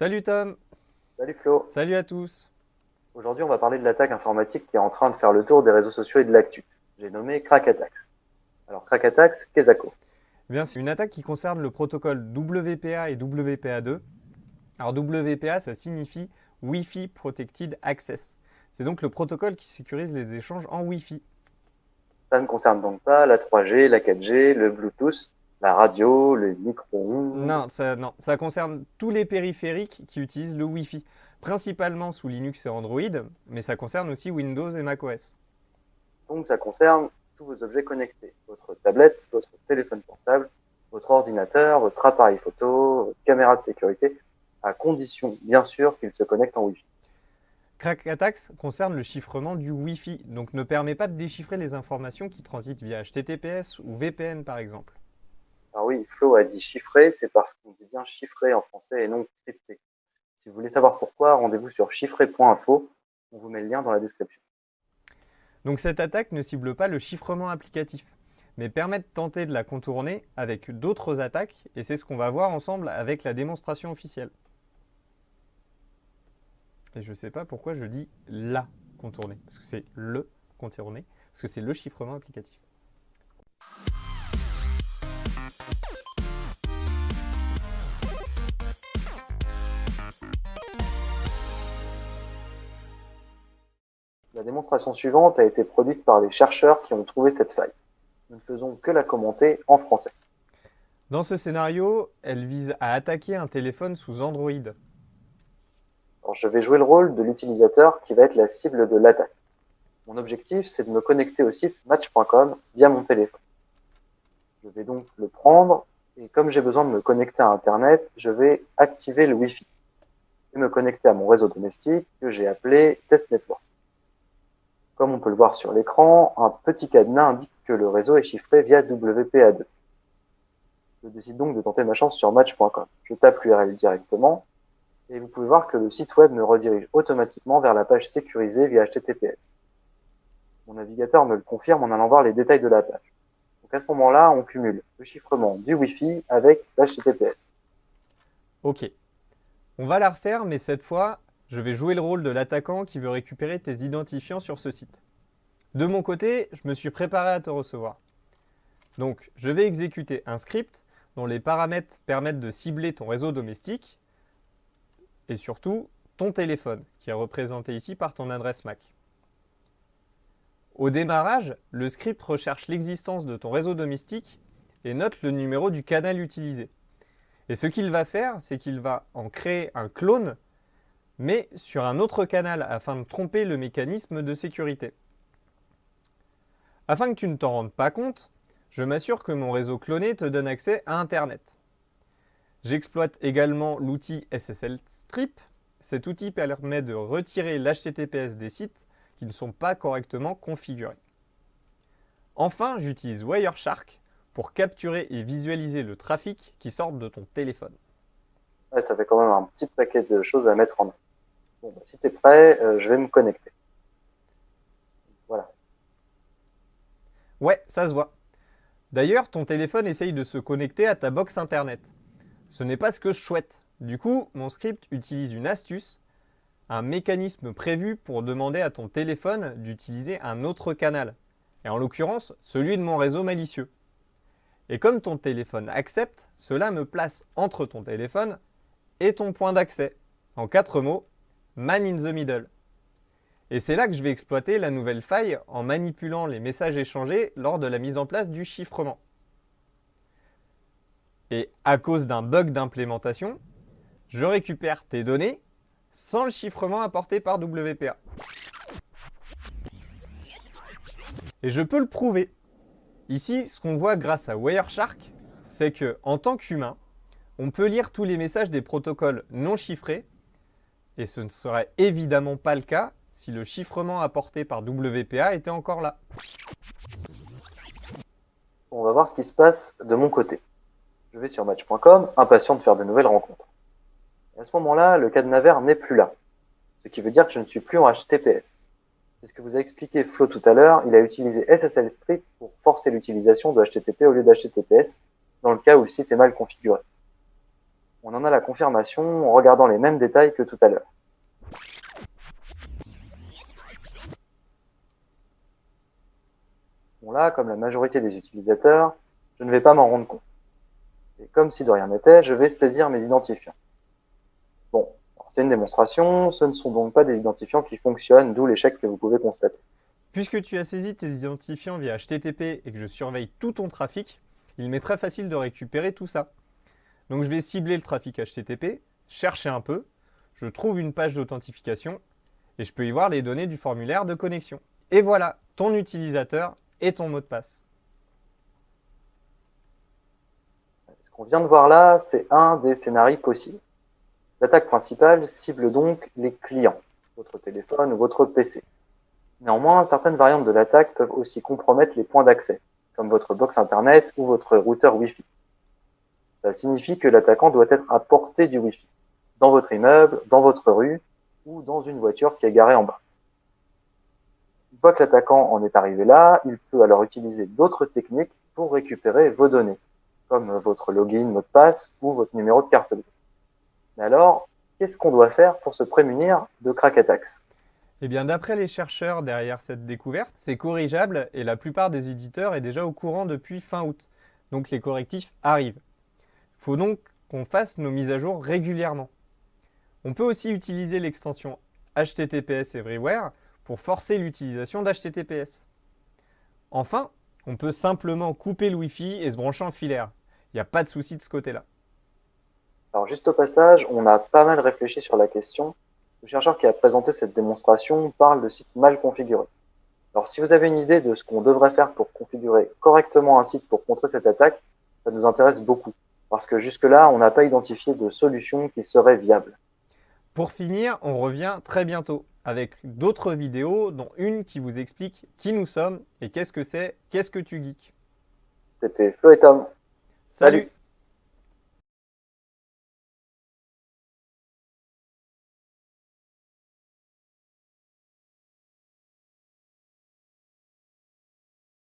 Salut Tom Salut Flo Salut à tous Aujourd'hui, on va parler de l'attaque informatique qui est en train de faire le tour des réseaux sociaux et de l'actu. J'ai nommé Crack Attacks. Alors, Crack Attacks, qu'est-ce que eh bien, c'est une attaque qui concerne le protocole WPA et WPA2. Alors, WPA, ça signifie Wi-Fi Protected Access. C'est donc le protocole qui sécurise les échanges en Wi-Fi. Ça ne concerne donc pas la 3G, la 4G, le Bluetooth, la radio, le micro Non, ça, non, ça concerne tous les périphériques qui utilisent le Wi-Fi, principalement sous Linux et Android, mais ça concerne aussi Windows et macOS. Donc ça concerne tous vos objets connectés, votre tablette, votre téléphone portable, votre ordinateur, votre appareil photo, votre caméra de sécurité, à condition, bien sûr, qu'il se connecte en Wi-Fi. Crack Attacks concerne le chiffrement du Wi-Fi, donc ne permet pas de déchiffrer les informations qui transitent via HTTPS ou VPN par exemple. Alors oui, Flo a dit chiffré, c'est parce qu'on dit bien chiffré en français et non crypté. Si vous voulez savoir pourquoi, rendez-vous sur chiffré.info, on vous met le lien dans la description. Donc cette attaque ne cible pas le chiffrement applicatif, mais permet de tenter de la contourner avec d'autres attaques, et c'est ce qu'on va voir ensemble avec la démonstration officielle. Et je ne sais pas pourquoi je dis la contourner, parce que c'est le contourner, parce que c'est le chiffrement applicatif. La démonstration suivante a été produite par les chercheurs qui ont trouvé cette faille. Nous ne faisons que la commenter en français. Dans ce scénario, elle vise à attaquer un téléphone sous Android. Alors, je vais jouer le rôle de l'utilisateur qui va être la cible de l'attaque. Mon objectif, c'est de me connecter au site match.com via mon téléphone. Je vais donc le prendre et comme j'ai besoin de me connecter à Internet, je vais activer le Wi-Fi et me connecter à mon réseau domestique que j'ai appelé Test Network. Comme on peut le voir sur l'écran, un petit cadenas indique que le réseau est chiffré via WPA2. Je décide donc de tenter ma chance sur match.com. Je tape l'URL directement et vous pouvez voir que le site web me redirige automatiquement vers la page sécurisée via HTTPS. Mon navigateur me le confirme en allant voir les détails de la page. Donc à ce moment-là, on cumule le chiffrement du Wi-Fi avec l'HTTPS. Ok. On va la refaire, mais cette fois je vais jouer le rôle de l'attaquant qui veut récupérer tes identifiants sur ce site. De mon côté, je me suis préparé à te recevoir. Donc, je vais exécuter un script dont les paramètres permettent de cibler ton réseau domestique et surtout ton téléphone, qui est représenté ici par ton adresse MAC. Au démarrage, le script recherche l'existence de ton réseau domestique et note le numéro du canal utilisé. Et ce qu'il va faire, c'est qu'il va en créer un clone mais sur un autre canal afin de tromper le mécanisme de sécurité. Afin que tu ne t'en rendes pas compte, je m'assure que mon réseau cloné te donne accès à Internet. J'exploite également l'outil SSL Strip. Cet outil permet de retirer l'HTTPS des sites qui ne sont pas correctement configurés. Enfin, j'utilise Wireshark pour capturer et visualiser le trafic qui sort de ton téléphone. ça fait quand même un petit paquet de choses à mettre en œuvre. Bon, bah, si tu es prêt, euh, je vais me connecter. Voilà. Ouais, ça se voit. D'ailleurs, ton téléphone essaye de se connecter à ta box internet. Ce n'est pas ce que je souhaite. Du coup, mon script utilise une astuce, un mécanisme prévu pour demander à ton téléphone d'utiliser un autre canal, et en l'occurrence, celui de mon réseau malicieux. Et comme ton téléphone accepte, cela me place entre ton téléphone et ton point d'accès. En quatre mots, Man in the Middle. Et c'est là que je vais exploiter la nouvelle faille en manipulant les messages échangés lors de la mise en place du chiffrement. Et à cause d'un bug d'implémentation, je récupère tes données sans le chiffrement apporté par WPA. Et je peux le prouver. Ici, ce qu'on voit grâce à Wireshark, c'est que en tant qu'humain, on peut lire tous les messages des protocoles non chiffrés et ce ne serait évidemment pas le cas si le chiffrement apporté par WPA était encore là. On va voir ce qui se passe de mon côté. Je vais sur match.com, impatient de faire de nouvelles rencontres. à ce moment-là, le cadenas vert n'est plus là, ce qui veut dire que je ne suis plus en HTTPS. C'est ce que vous a expliqué Flo tout à l'heure, il a utilisé SSL Strip pour forcer l'utilisation de HTTP au lieu d'HTTPS, dans le cas où le site est mal configuré. On en a la confirmation en regardant les mêmes détails que tout à l'heure. Bon là, comme la majorité des utilisateurs, je ne vais pas m'en rendre compte. Et comme si de rien n'était, je vais saisir mes identifiants. Bon, c'est une démonstration, ce ne sont donc pas des identifiants qui fonctionnent, d'où l'échec que vous pouvez constater. Puisque tu as saisi tes identifiants via HTTP et que je surveille tout ton trafic, il m'est très facile de récupérer tout ça. Donc je vais cibler le trafic HTTP, chercher un peu, je trouve une page d'authentification et je peux y voir les données du formulaire de connexion. Et voilà, ton utilisateur et ton mot de passe. Ce qu'on vient de voir là, c'est un des scénarios possibles. L'attaque principale cible donc les clients, votre téléphone ou votre PC. Néanmoins, certaines variantes de l'attaque peuvent aussi compromettre les points d'accès, comme votre box Internet ou votre routeur Wi-Fi. Ça signifie que l'attaquant doit être à portée du Wi-Fi, dans votre immeuble, dans votre rue ou dans une voiture qui est garée en bas. Une fois que l'attaquant en est arrivé là, il peut alors utiliser d'autres techniques pour récupérer vos données, comme votre login, mot de passe ou votre numéro de carte bleue. Mais alors, qu'est-ce qu'on doit faire pour se prémunir de crack attacks eh bien, d'après les chercheurs derrière cette découverte, c'est corrigeable et la plupart des éditeurs est déjà au courant depuis fin août. Donc les correctifs arrivent. Faut donc qu'on fasse nos mises à jour régulièrement. On peut aussi utiliser l'extension HTTPS Everywhere pour forcer l'utilisation d'HTTPS. Enfin, on peut simplement couper le Wi-Fi et se brancher en filaire. Il n'y a pas de souci de ce côté-là. Alors juste au passage, on a pas mal réfléchi sur la question le chercheur qui a présenté cette démonstration parle de sites mal configurés. Alors si vous avez une idée de ce qu'on devrait faire pour configurer correctement un site pour contrer cette attaque, ça nous intéresse beaucoup, parce que jusque-là, on n'a pas identifié de solution qui serait viable. Pour finir, on revient très bientôt avec d'autres vidéos, dont une qui vous explique qui nous sommes et qu'est-ce que c'est, qu'est-ce que tu geeks. C'était Flo et Tom. Salut